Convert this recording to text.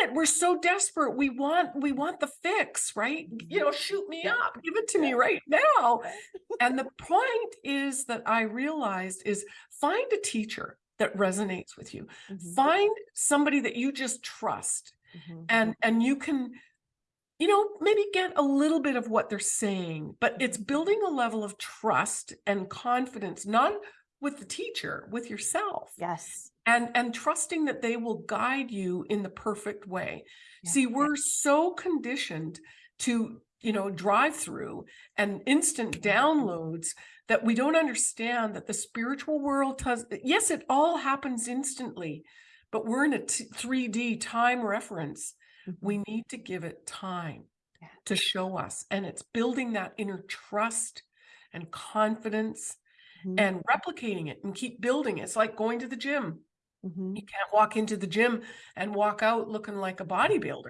it. We're so desperate. We want, we want the fix, right? You know, shoot me Yeah. up, give it to me right now. And the point is that I realized is find a teacher that resonates with you. Mhm, Find somebody that you just trust mhm. and, and you can, you know, maybe get a little bit of what they're saying, but it's building a level of trust and confidence, not with the teacher, with yourself Yes. and and trusting that they will guide you in the perfect way Yeah, see we're so conditioned to you know drive through and instant downloads that we don't understand that the spiritual world does yes it all happens instantly but we're in a t- 3d time reference we Mhm. need to give it time Yeah. to show us and it's building that inner trust and confidence Mhm, and replicating it and keep building it. It's like going to the gym. mhm. You can't walk into the gym and walk out looking like a bodybuilder.